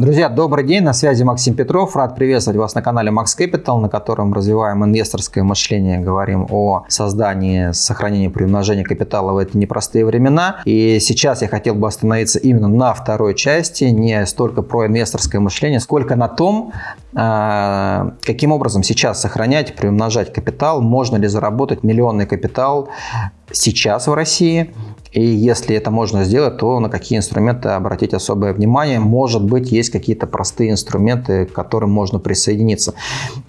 Друзья, добрый день, на связи Максим Петров. Рад приветствовать вас на канале Max Capital, на котором развиваем инвесторское мышление, говорим о создании, сохранении, приумножении капитала в эти непростые времена. И сейчас я хотел бы остановиться именно на второй части, не столько про инвесторское мышление, сколько на том, а, каким образом сейчас сохранять, приумножать капитал, можно ли заработать миллионный капитал сейчас в России и если это можно сделать, то на какие инструменты обратить особое внимание. Может быть, есть какие-то простые инструменты, к которым можно присоединиться.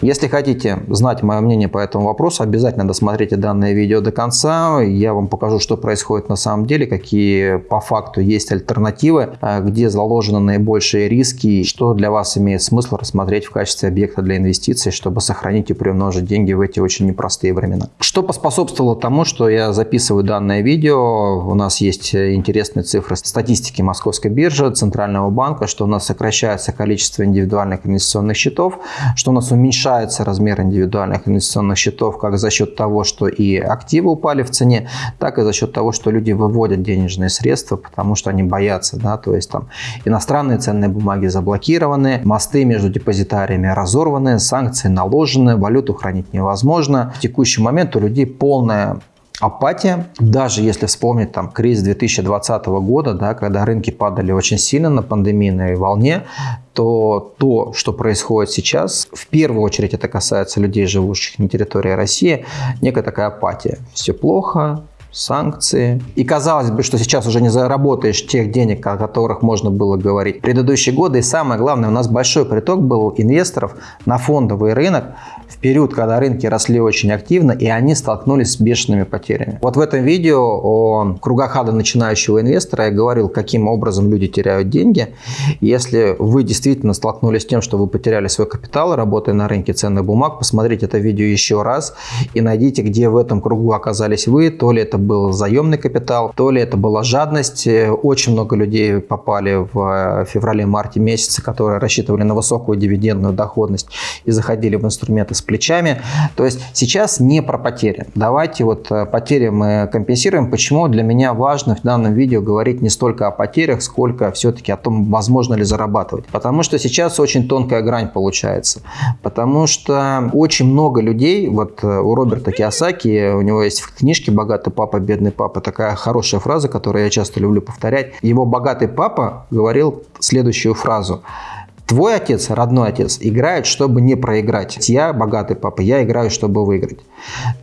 Если хотите знать мое мнение по этому вопросу, обязательно досмотрите данное видео до конца. Я вам покажу, что происходит на самом деле, какие по факту есть альтернативы, а, где заложены наибольшие риски, что для вас имеет смысл рассмотреть в качестве объекта для инвестиций, чтобы сохранить и приумножить деньги в эти очень непростые времена. Что поспособствовало тому, что я записываю данное видео, у нас есть интересные цифры статистики Московской биржи, Центрального банка, что у нас сокращается количество индивидуальных инвестиционных счетов, что у нас уменьшается размер индивидуальных инвестиционных счетов как за счет того, что и активы упали в цене, так и за счет того, что люди выводят денежные средства, потому что они боятся, да, то есть там иностранные ценные бумаги заблокированы, мосты между депозитариями разорваны, санкции наложены, валюту хранить невозможно. В текущий момент у людей полная апатия. Даже если вспомнить там кризис 2020 года, да, когда рынки падали очень сильно на пандемийной волне, то то, что происходит сейчас, в первую очередь это касается людей, живущих на территории России, некая такая апатия. Все плохо, санкции. И казалось бы, что сейчас уже не заработаешь тех денег, о которых можно было говорить в предыдущие годы. И самое главное, у нас большой приток был инвесторов на фондовый рынок в период, когда рынки росли очень активно, и они столкнулись с бешеными потерями. Вот в этом видео о кругах ада начинающего инвестора я говорил, каким образом люди теряют деньги. Если вы действительно столкнулись с тем, что вы потеряли свой капитал, работая на рынке ценных бумаг, посмотрите это видео еще раз и найдите, где в этом кругу оказались вы, то ли это был заемный капитал, то ли это была жадность. Очень много людей попали в феврале-марте месяце, которые рассчитывали на высокую дивидендную доходность и заходили в инструменты с плечами. То есть сейчас не про потери. Давайте вот э, потери мы компенсируем. Почему для меня важно в данном видео говорить не столько о потерях, сколько все-таки о том, возможно ли зарабатывать. Потому что сейчас очень тонкая грань получается. Потому что очень много людей, вот э, у Роберта Киосаки, у него есть в книжке «Богатый папа папа, бедный папа. Такая хорошая фраза, которую я часто люблю повторять. Его богатый папа говорил следующую фразу. Твой отец, родной отец, играет, чтобы не проиграть. Я богатый папа, я играю, чтобы выиграть.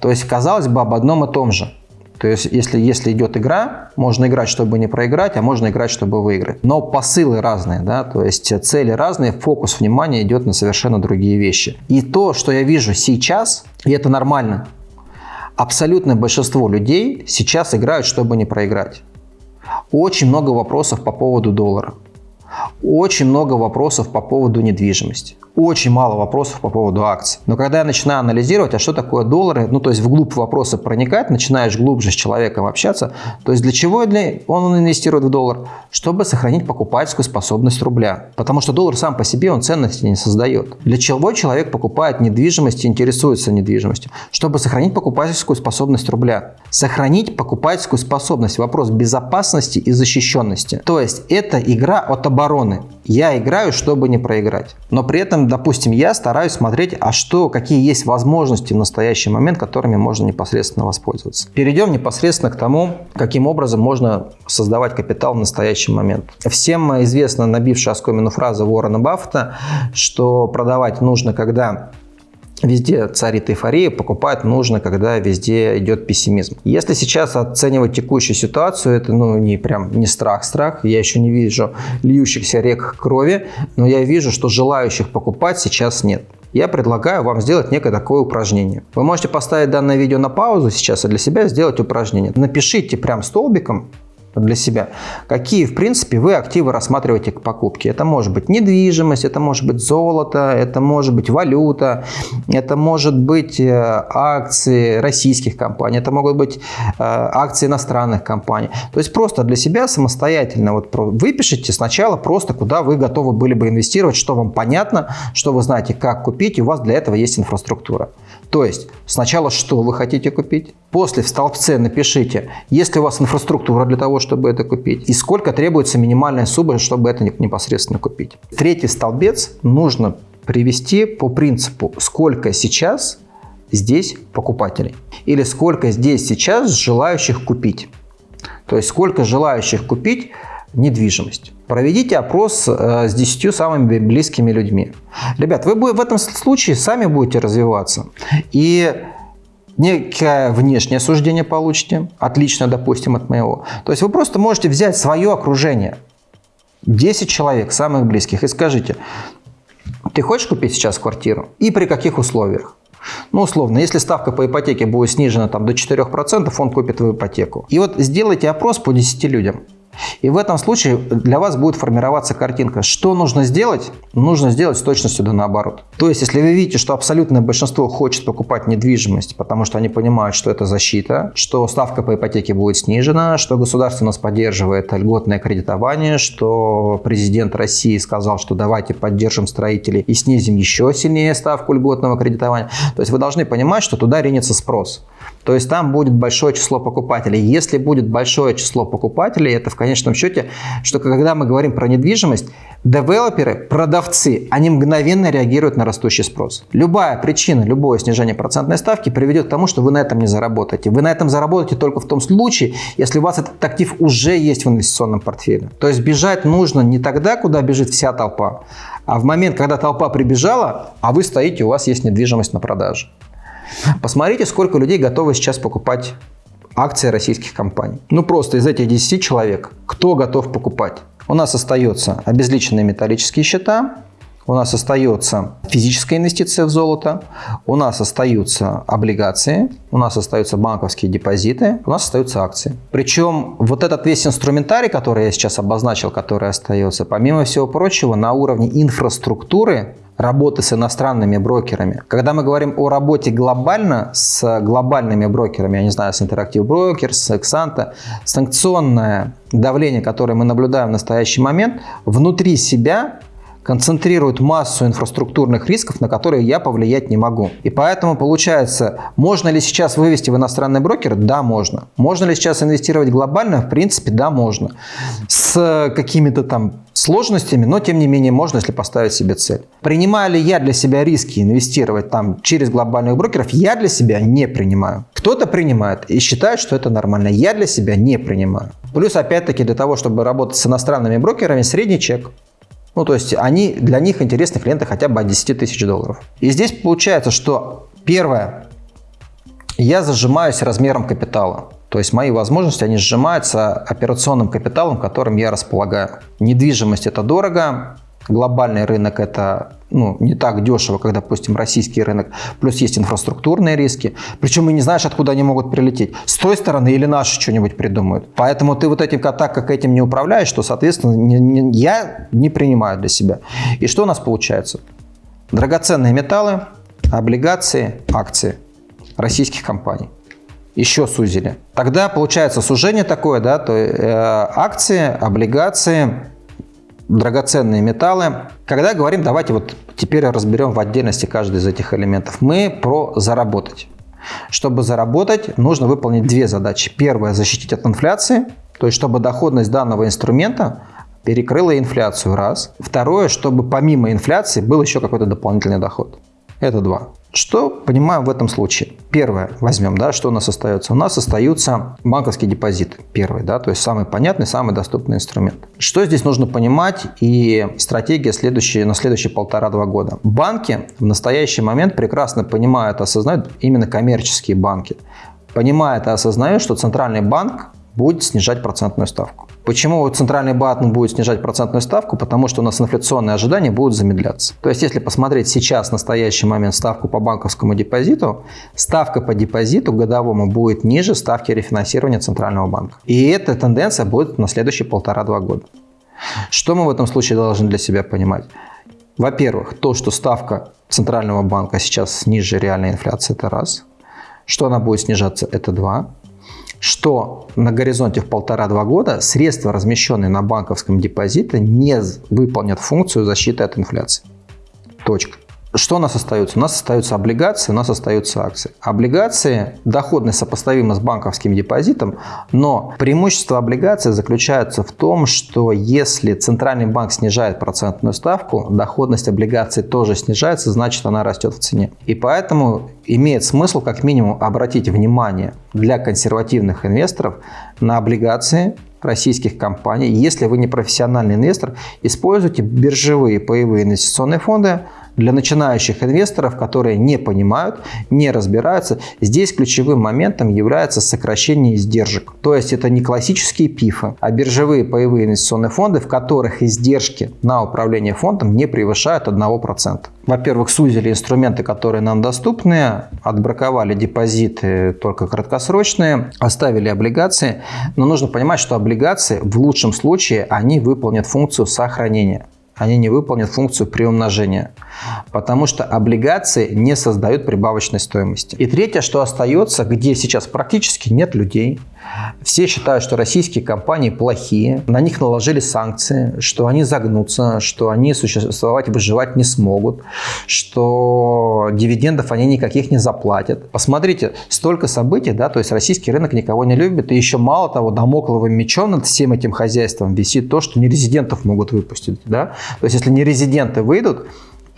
То есть, казалось бы, об одном и том же. То есть, если, если идет игра, можно играть, чтобы не проиграть, а можно играть, чтобы выиграть. Но посылы разные, да, то есть цели разные, фокус внимания идет на совершенно другие вещи. И то, что я вижу сейчас, и это нормально, абсолютное большинство людей сейчас играют, чтобы не проиграть. Очень много вопросов по поводу доллара. Очень много вопросов по поводу недвижимости. Очень мало вопросов по поводу акций. Но когда я начинаю анализировать, а что такое доллары, ну то есть вглубь вопроса проникать, начинаешь глубже с человеком общаться, то есть для чего он инвестирует в доллар? Чтобы сохранить покупательскую способность рубля. Потому что доллар сам по себе, он ценности не создает. Для чего человек покупает недвижимость и интересуется недвижимостью? Чтобы сохранить покупательскую способность рубля. Сохранить покупательскую способность. Вопрос безопасности и защищенности. То есть это игра от обороны. Я играю, чтобы не проиграть. Но при этом, допустим, я стараюсь смотреть, а что, какие есть возможности в настоящий момент, которыми можно непосредственно воспользоваться. Перейдем непосредственно к тому, каким образом можно создавать капитал в настоящий момент. Всем известна набившая оскомину фраза Уоррена Баффета, что продавать нужно, когда Везде царит эйфория, покупать нужно, когда везде идет пессимизм. Если сейчас оценивать текущую ситуацию, это ну не прям не страх-страх, я еще не вижу льющихся рек крови, но я вижу, что желающих покупать сейчас нет. Я предлагаю вам сделать некое такое упражнение. Вы можете поставить данное видео на паузу сейчас и для себя сделать упражнение. Напишите прям столбиком для себя. Какие, в принципе, вы активы рассматриваете к покупке? Это может быть недвижимость, это может быть золото, это может быть валюта, это может быть э, акции российских компаний, это могут быть э, акции иностранных компаний. То есть просто для себя самостоятельно вот выпишите сначала просто, куда вы готовы были бы инвестировать, что вам понятно, что вы знаете, как купить, и у вас для этого есть инфраструктура. То есть сначала что вы хотите купить, После в столбце напишите, есть ли у вас инфраструктура для того, чтобы это купить, и сколько требуется минимальная сумма, чтобы это непосредственно купить. Третий столбец нужно привести по принципу, сколько сейчас здесь покупателей или сколько здесь сейчас желающих купить. То есть сколько желающих купить недвижимость. Проведите опрос э, с 10 самыми близкими людьми. Ребят, вы в этом случае сами будете развиваться. И некое внешнее суждение получите, отлично, допустим, от моего. То есть вы просто можете взять свое окружение, 10 человек, самых близких, и скажите, ты хочешь купить сейчас квартиру? И при каких условиях? Ну, условно, если ставка по ипотеке будет снижена там, до 4%, он купит твою ипотеку. И вот сделайте опрос по 10 людям. И в этом случае для вас будет формироваться картинка. Что нужно сделать? Нужно сделать с точностью да наоборот. То есть, если вы видите, что абсолютное большинство хочет покупать недвижимость, потому что они понимают, что это защита, что ставка по ипотеке будет снижена, что государство нас поддерживает льготное кредитование, что президент России сказал, что давайте поддержим строителей и снизим еще сильнее ставку льготного кредитования. То есть вы должны понимать, что туда ринется спрос. То есть там будет большое число покупателей. Если будет большое число покупателей, это в конечном счете, что когда мы говорим про недвижимость, девелоперы, продавцы, они мгновенно реагируют на растущий спрос. Любая причина, любое снижение процентной ставки приведет к тому, что вы на этом не заработаете. Вы на этом заработаете только в том случае, если у вас этот актив уже есть в инвестиционном портфеле. То есть бежать нужно не тогда, куда бежит вся толпа, а в момент, когда толпа прибежала, а вы стоите, у вас есть недвижимость на продаже. Посмотрите, сколько людей готовы сейчас покупать акции российских компаний. Ну просто из этих 10 человек, кто готов покупать? У нас остается обезличенные металлические счета, у нас остается физическая инвестиция в золото, у нас остаются облигации, у нас остаются банковские депозиты, у нас остаются акции. Причем вот этот весь инструментарий, который я сейчас обозначил, который остается, помимо всего прочего, на уровне инфраструктуры работы с иностранными брокерами. Когда мы говорим о работе глобально с глобальными брокерами, я не знаю, с Interactive Brokers, с Exanta, санкционное давление, которое мы наблюдаем в настоящий момент, внутри себя концентрирует массу инфраструктурных рисков, на которые я повлиять не могу. И поэтому получается, можно ли сейчас вывести в иностранный брокер? Да, можно. Можно ли сейчас инвестировать глобально? В принципе, да, можно. С какими-то там сложностями, но тем не менее можно, если поставить себе цель. Принимаю ли я для себя риски инвестировать там через глобальных брокеров? Я для себя не принимаю. Кто-то принимает и считает, что это нормально. Я для себя не принимаю. Плюс, опять-таки, для того, чтобы работать с иностранными брокерами, средний чек ну, то есть они, для них интересны клиенты хотя бы от 10 тысяч долларов. И здесь получается, что первое, я зажимаюсь размером капитала. То есть мои возможности, они сжимаются операционным капиталом, которым я располагаю. Недвижимость – это дорого, глобальный рынок – это ну, не так дешево, как, допустим, российский рынок. Плюс есть инфраструктурные риски. Причем и не знаешь, откуда они могут прилететь. С той стороны или наши что-нибудь придумают. Поэтому ты вот этим так как этим не управляешь, что, соответственно, не, не, я не принимаю для себя. И что у нас получается? Драгоценные металлы, облигации, акции российских компаний еще сузили. Тогда получается сужение такое, да, то э, акции, облигации, драгоценные металлы. Когда говорим, давайте вот теперь разберем в отдельности каждый из этих элементов. Мы про заработать. Чтобы заработать, нужно выполнить две задачи. Первая – защитить от инфляции, то есть чтобы доходность данного инструмента перекрыла инфляцию, раз. Второе, чтобы помимо инфляции был еще какой-то дополнительный доход. Это два. Что понимаем в этом случае? Первое, возьмем, да, что у нас остается? У нас остаются банковские депозиты. Первый, да, то есть самый понятный, самый доступный инструмент. Что здесь нужно понимать и стратегия следующие, на следующие полтора-два года? Банки в настоящий момент прекрасно понимают, осознают, именно коммерческие банки, понимают и осознают, что центральный банк будет снижать процентную ставку. Почему центральный банк будет снижать процентную ставку? Потому что у нас инфляционные ожидания будут замедляться. То есть, если посмотреть сейчас, в настоящий момент, ставку по банковскому депозиту, ставка по депозиту годовому будет ниже ставки рефинансирования Центрального банка. И эта тенденция будет на следующие полтора-два года. Что мы в этом случае должны для себя понимать? Во-первых, то, что ставка Центрального банка сейчас ниже реальной инфляции, это раз. Что она будет снижаться, это два что на горизонте в полтора-два года средства, размещенные на банковском депозите, не выполнят функцию защиты от инфляции. Точка. Что у нас остается? У нас остаются облигации, у нас остаются акции. Облигации, доходность сопоставима с банковским депозитом, но преимущество облигаций заключается в том, что если центральный банк снижает процентную ставку, доходность облигаций тоже снижается, значит она растет в цене. И поэтому имеет смысл как минимум обратить внимание для консервативных инвесторов на облигации российских компаний. Если вы не профессиональный инвестор, используйте биржевые паевые инвестиционные фонды, для начинающих инвесторов, которые не понимают, не разбираются, здесь ключевым моментом является сокращение издержек. То есть это не классические пифы, а биржевые паевые инвестиционные фонды, в которых издержки на управление фондом не превышают 1%. Во-первых, сузили инструменты, которые нам доступны, отбраковали депозиты только краткосрочные, оставили облигации. Но нужно понимать, что облигации в лучшем случае они выполнят функцию сохранения они не выполнят функцию приумножения, потому что облигации не создают прибавочной стоимости. И третье, что остается, где сейчас практически нет людей, все считают, что российские компании плохие, на них наложили санкции, что они загнутся, что они существовать выживать не смогут, что дивидендов они никаких не заплатят. Посмотрите, столько событий, да, то есть российский рынок никого не любит, и еще мало того, домокловым мечом над всем этим хозяйством висит то, что нерезидентов могут выпустить, да, то есть если нерезиденты выйдут,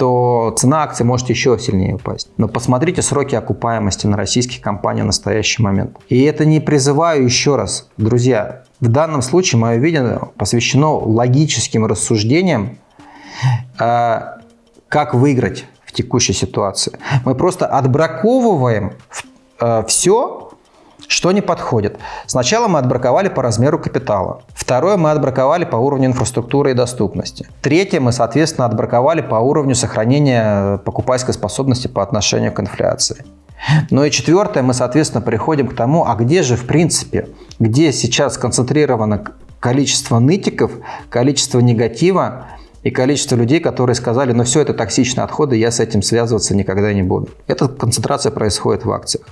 то цена акций может еще сильнее упасть. Но посмотрите сроки окупаемости на российских компаниях в настоящий момент. И это не призываю еще раз, друзья, в данном случае мое видение посвящено логическим рассуждениям, э, как выиграть в текущей ситуации. Мы просто отбраковываем э, все, что не подходит? Сначала мы отбраковали по размеру капитала. Второе мы отбраковали по уровню инфраструктуры и доступности. Третье мы, соответственно, отбраковали по уровню сохранения покупательской способности по отношению к инфляции. Ну и четвертое, мы, соответственно, приходим к тому, а где же, в принципе, где сейчас сконцентрировано количество нытиков, количество негатива, и количество людей, которые сказали, ну все это токсичные отходы, я с этим связываться никогда не буду. Эта концентрация происходит в акциях.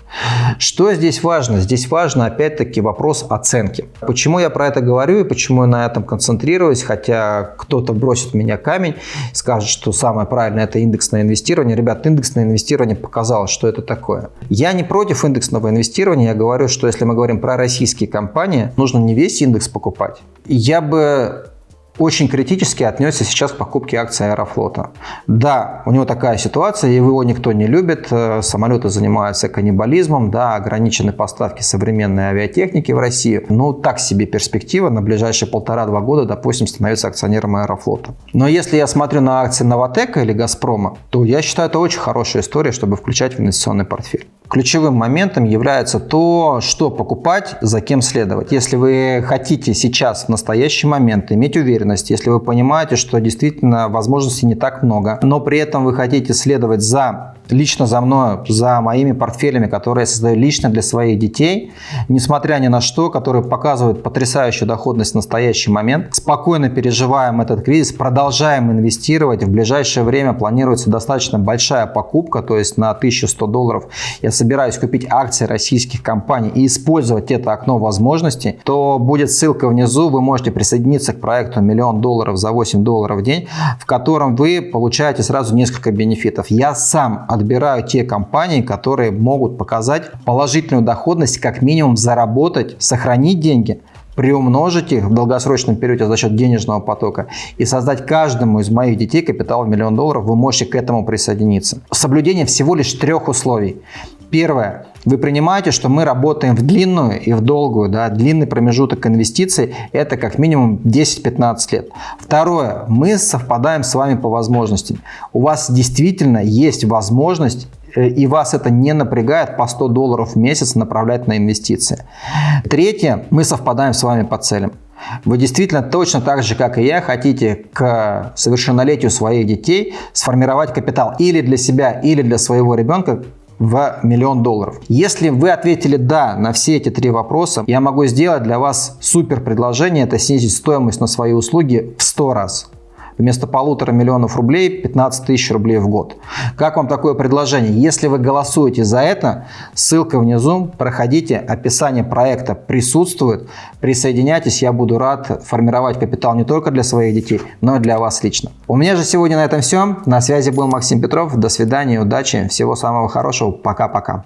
Что здесь важно? Здесь важно опять-таки вопрос оценки. Почему я про это говорю и почему я на этом концентрируюсь, хотя кто-то бросит меня камень, скажет, что самое правильное это индексное инвестирование. Ребят, индексное инвестирование показало, что это такое. Я не против индексного инвестирования, я говорю, что если мы говорим про российские компании, нужно не весь индекс покупать. Я бы очень критически отнесся сейчас к покупке акций Аэрофлота. Да, у него такая ситуация, его никто не любит, э, самолеты занимаются каннибализмом, да, ограничены поставки современной авиатехники в Россию. Ну, так себе перспектива на ближайшие полтора-два года, допустим, становиться акционером Аэрофлота. Но если я смотрю на акции Новотека или Газпрома, то я считаю, это очень хорошая история, чтобы включать в инвестиционный портфель. Ключевым моментом является то, что покупать, за кем следовать. Если вы хотите сейчас, в настоящий момент, иметь уверенность, если вы понимаете, что действительно возможностей не так много, но при этом вы хотите следовать за лично за мной, за моими портфелями, которые я создаю лично для своих детей, несмотря ни на что, которые показывают потрясающую доходность в настоящий момент. Спокойно переживаем этот кризис, продолжаем инвестировать. В ближайшее время планируется достаточно большая покупка, то есть на 1100 долларов я собираюсь купить акции российских компаний и использовать это окно возможностей, то будет ссылка внизу, вы можете присоединиться к проекту «Миллион долларов за 8 долларов в день», в котором вы получаете сразу несколько бенефитов. Я сам отбираю те компании, которые могут показать положительную доходность, как минимум заработать, сохранить деньги, приумножить их в долгосрочном периоде за счет денежного потока и создать каждому из моих детей капитал в миллион долларов, вы можете к этому присоединиться. Соблюдение всего лишь трех условий. Первое. Вы принимаете, что мы работаем в длинную и в долгую. Да? Длинный промежуток инвестиций – это как минимум 10-15 лет. Второе. Мы совпадаем с вами по возможностям. У вас действительно есть возможность э, и вас это не напрягает по 100 долларов в месяц направлять на инвестиции. Третье, мы совпадаем с вами по целям. Вы действительно точно так же, как и я, хотите к совершеннолетию своих детей сформировать капитал или для себя, или для своего ребенка, в миллион долларов. Если вы ответили «да» на все эти три вопроса, я могу сделать для вас супер предложение, это снизить стоимость на свои услуги в 100 раз. Вместо полутора миллионов рублей 15 тысяч рублей в год. Как вам такое предложение? Если вы голосуете за это, ссылка внизу, проходите, описание проекта присутствует, присоединяйтесь, я буду рад формировать капитал не только для своих детей, но и для вас лично. У меня же сегодня на этом все. На связи был Максим Петров. До свидания, удачи, всего самого хорошего. Пока-пока.